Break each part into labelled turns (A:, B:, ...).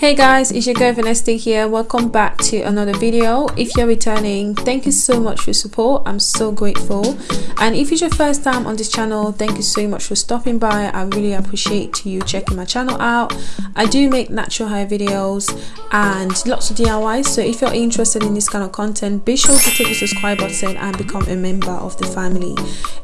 A: hey guys it's your girl Vanessa here. Welcome back to another video. If you're returning thank you so much for support. I'm so grateful. And if it's your first time on this channel thank you so much for stopping by. I really appreciate you checking my channel out. I do make natural hair videos and lots of diys so if you're interested in this kind of content be sure to click the subscribe button and become a member of the family.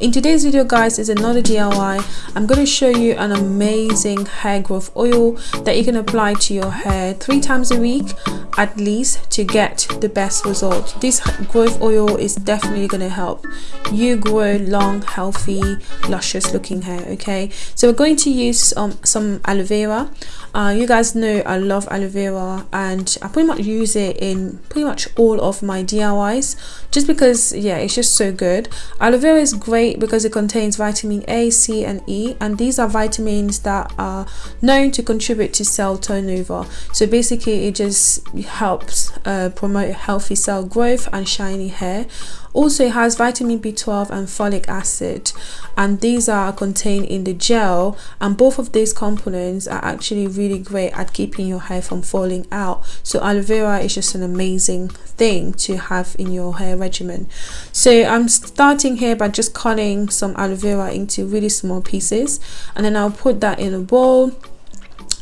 A: In today's video guys is another diy i'm going to show you an amazing hair growth oil that you can apply to your hair three times a week at least to get the best result this growth oil is definitely going to help you grow long healthy luscious looking hair okay? So we're going to use um, some aloe vera. Uh, you guys know I love aloe vera and I pretty much use it in pretty much all of my DIYs just because yeah it's just so good. Aloe vera is great because it contains vitamin A C and E and these are vitamins that are known to contribute to cell turnover so basically it just helps uh, promote healthy cell growth and shiny hair. Also it has vitamin b12 and folic acid and these are contained in the gel and both of these components are actually really great at keeping your hair from falling out. So aloe vera is just an amazing thing to have in your hair regimen. So i'm starting here by just cutting some aloe vera into really small pieces and then i'll put that in a bowl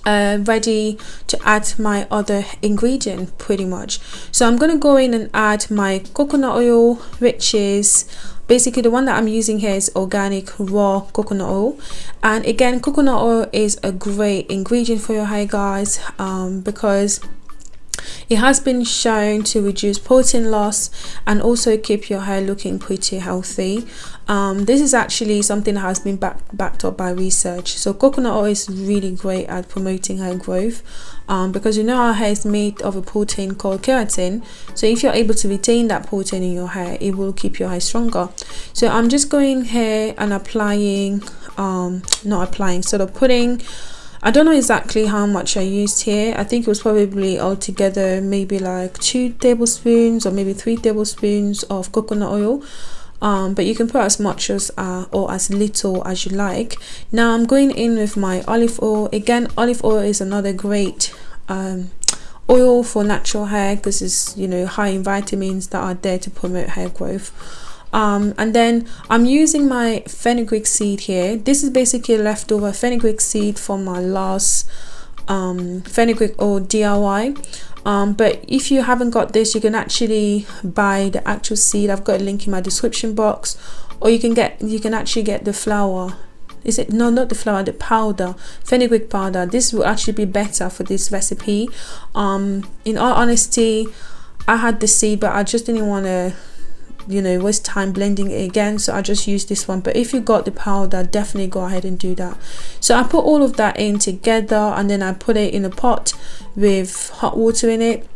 A: uh, ready to add my other ingredient pretty much. So I'm gonna go in and add my coconut oil which is basically the one that I'm using here is organic raw coconut oil. And again coconut oil is a great ingredient for your hair guys um, because it has been shown to reduce protein loss and also keep your hair looking pretty healthy. Um, this is actually something that has been back, backed up by research. So coconut oil is really great at promoting hair growth um, because you know our hair is made of a protein called keratin. So if you're able to retain that protein in your hair, it will keep your hair stronger. So I'm just going here and applying, um, not applying, sort of putting I don't know exactly how much I used here. I think it was probably altogether maybe like two tablespoons or maybe three tablespoons of coconut oil. Um, but you can put as much as uh, or as little as you like. Now I'm going in with my olive oil. Again, olive oil is another great um, oil for natural hair because it's you know high in vitamins that are there to promote hair growth um, and then I'm using my fenugreek seed here. This is basically leftover fenugreek seed from my last um, fenugreek oil DIY um, but if you haven't got this you can actually buy the actual seed. I've got a link in my description box. Or you can get you can actually get the flower is it no not the flour the powder fenugreek powder. This will actually be better for this recipe. Um in all honesty i had the seed but i just didn't want to you know waste time blending it again. So I just use this one. But if you got the powder definitely go ahead and do that. So I put all of that in together and then I put it in a pot with hot water in it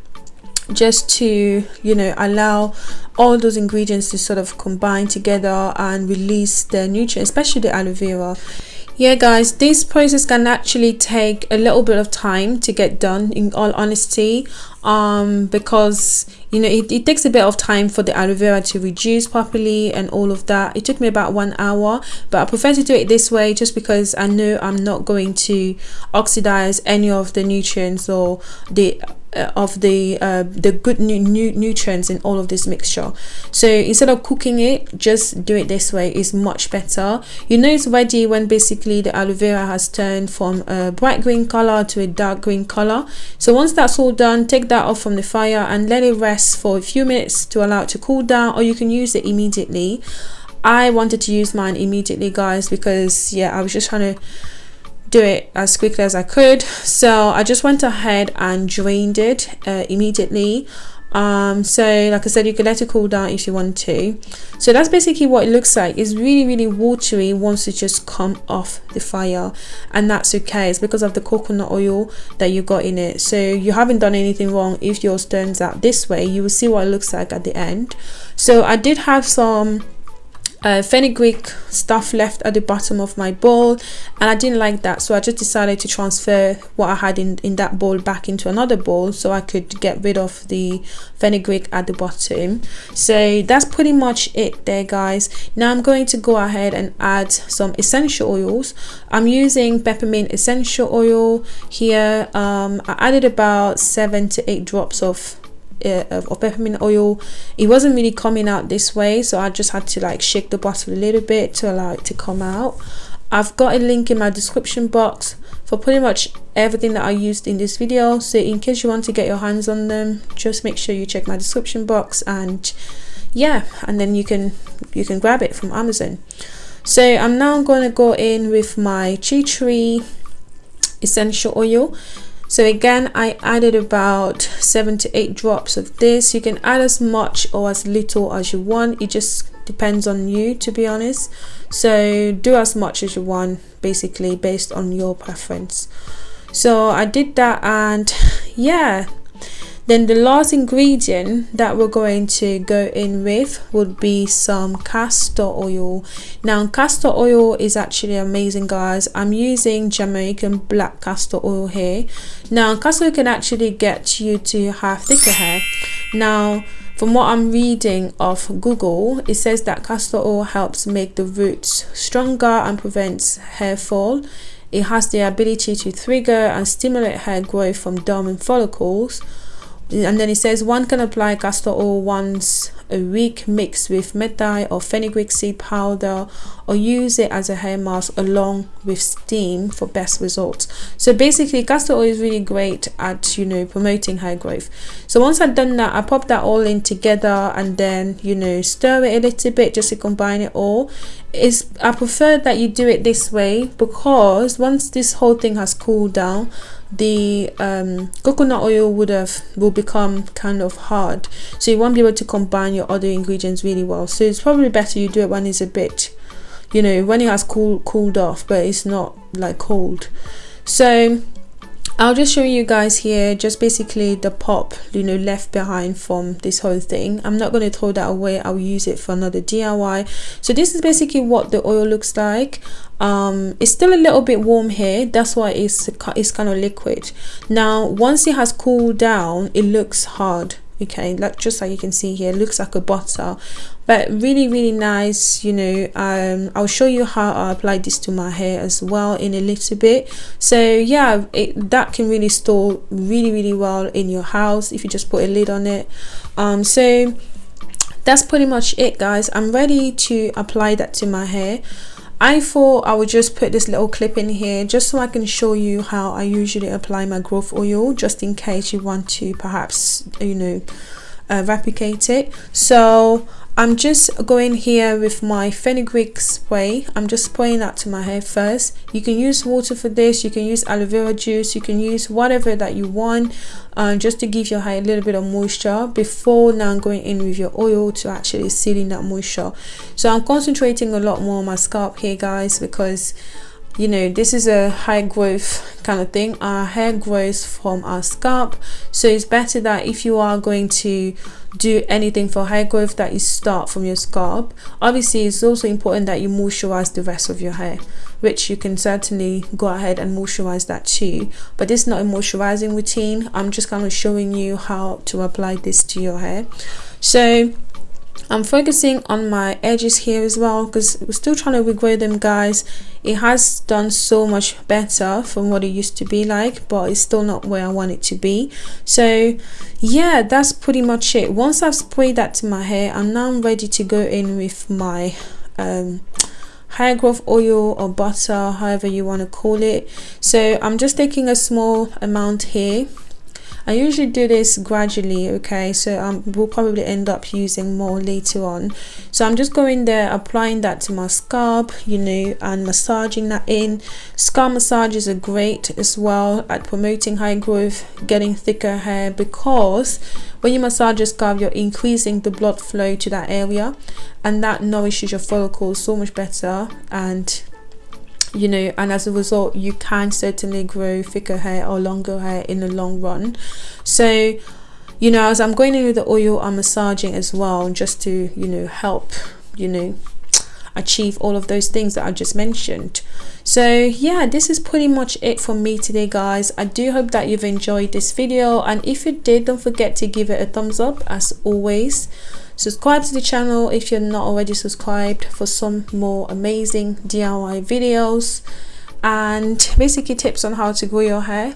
A: just to you know allow all those ingredients to sort of combine together and release their nutrients especially the aloe vera. Yeah guys this process can actually take a little bit of time to get done in all honesty um because you know it, it takes a bit of time for the aloe vera to reduce properly and all of that. It took me about one hour but i prefer to do it this way just because i know i'm not going to oxidize any of the nutrients or the uh, of the uh, the good nu nu nutrients in all of this mixture. So instead of cooking it just do it this way. Is much better. You know it's ready when basically the aloe vera has turned from a bright green color to a dark green color. So once that's all done take that off from the fire and let it rest for a few minutes to allow it to cool down or you can use it immediately. I wanted to use mine immediately guys because yeah i was just trying to do it as quickly as I could. So I just went ahead and drained it uh, immediately um so like I said you can let it cool down if you want to. So that's basically what it looks like. It's really really watery once it just come off the fire. And that's okay. It's because of the coconut oil that you got in it. So you haven't done anything wrong if yours turns out this way. You will see what it looks like at the end. So I did have some uh, fenugreek stuff left at the bottom of my bowl and I didn't like that so I just decided to transfer what I had in, in that bowl back into another bowl so I could get rid of the fenugreek at the bottom. So that's pretty much it there guys. Now I'm going to go ahead and add some essential oils. I'm using peppermint essential oil here. Um, I added about seven to eight drops of uh, of peppermint oil. It wasn't really coming out this way so I just had to like shake the bottle a little bit to allow it to come out. I've got a link in my description box for pretty much everything that I used in this video so in case you want to get your hands on them just make sure you check my description box and yeah and then you can you can grab it from Amazon. So I'm now going to go in with my tea tree essential oil so again I added about seven to eight drops of this. You can add as much or as little as you want. It just depends on you to be honest. So do as much as you want basically based on your preference. So I did that and yeah then the last ingredient that we're going to go in with would be some castor oil. Now castor oil is actually amazing guys. I'm using Jamaican black castor oil here. Now castor can actually get you to have thicker hair. Now from what I'm reading of Google, it says that castor oil helps make the roots stronger and prevents hair fall. It has the ability to trigger and stimulate hair growth from dormant follicles and then it says one can apply castor oil once a week mixed with methi or fenugreek seed powder or use it as a hair mask along with steam for best results. So basically castor oil is really great at you know promoting hair growth. So once i've done that i pop that all in together and then you know stir it a little bit just to combine it all. Is i prefer that you do it this way because once this whole thing has cooled down the um, coconut oil would have will become kind of hard. So you won't be able to combine your other ingredients really well. So it's probably better you do it when it's a bit you know when it has cool cooled off but it's not like cold. So I'll just show you guys here just basically the pop you know left behind from this whole thing. I'm not going to throw that away. I'll use it for another DIY so this is basically what the oil looks like. Um it's still a little bit warm here. That's why it's it's kind of liquid. Now once it has cooled down it looks hard okay like just like you can see here looks like a bottle but really really nice you know um i'll show you how i apply this to my hair as well in a little bit. So yeah it, that can really store really really well in your house if you just put a lid on it. Um so that's pretty much it guys. I'm ready to apply that to my hair I thought I would just put this little clip in here just so I can show you how I usually apply my growth oil just in case you want to perhaps you know uh, replicate it. So I'm just going here with my fenugreek spray. I'm just spraying that to my hair first. You can use water for this. You can use aloe vera juice. You can use whatever that you want uh, just to give your hair a little bit of moisture before now going in with your oil to actually seal in that moisture. So I'm concentrating a lot more on my scalp here guys because you know this is a high growth kind of thing. Our hair grows from our scalp. So it's better that if you are going to do anything for hair growth that you start from your scalp. Obviously it's also important that you moisturize the rest of your hair which you can certainly go ahead and moisturize that too. But this is not a moisturizing routine. I'm just kind of showing you how to apply this to your hair. So I'm focusing on my edges here as well because we're still trying to regrow them guys. It has done so much better from what it used to be like but it's still not where I want it to be. So yeah that's pretty much it. Once I've sprayed that to my hair I'm now ready to go in with my um, hair growth oil or butter however you want to call it. So I'm just taking a small amount here I usually do this gradually okay? So um, we'll probably end up using more later on. So I'm just going there applying that to my scalp you know and massaging that in. Scalp massages are great as well at promoting high growth getting thicker hair because when you massage your scalp you're increasing the blood flow to that area and that nourishes your follicles so much better and you know and as a result you can certainly grow thicker hair or longer hair in the long run. So you know as i'm going in with the oil i'm massaging as well just to you know help you know achieve all of those things that I just mentioned so yeah this is pretty much it for me today guys. I do hope that you've enjoyed this video and if you did don't forget to give it a thumbs up as always. Subscribe to the channel if you're not already subscribed for some more amazing DIY videos and basically tips on how to grow your hair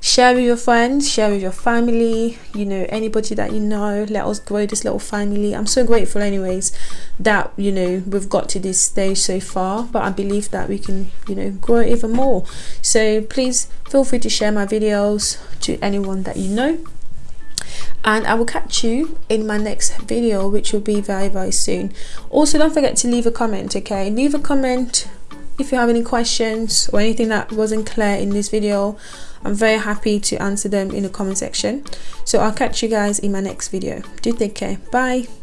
A: share with your friends share with your family you know anybody that you know. Let us grow this little family. I'm so grateful anyways that you know we've got to this stage so far but i believe that we can you know grow even more. So please feel free to share my videos to anyone that you know. And I will catch you in my next video which will be very very soon. Also don't forget to leave a comment okay? Leave a comment if you have any questions or anything that wasn't clear in this video i'm very happy to answer them in the comment section. So i'll catch you guys in my next video. Do take care. Bye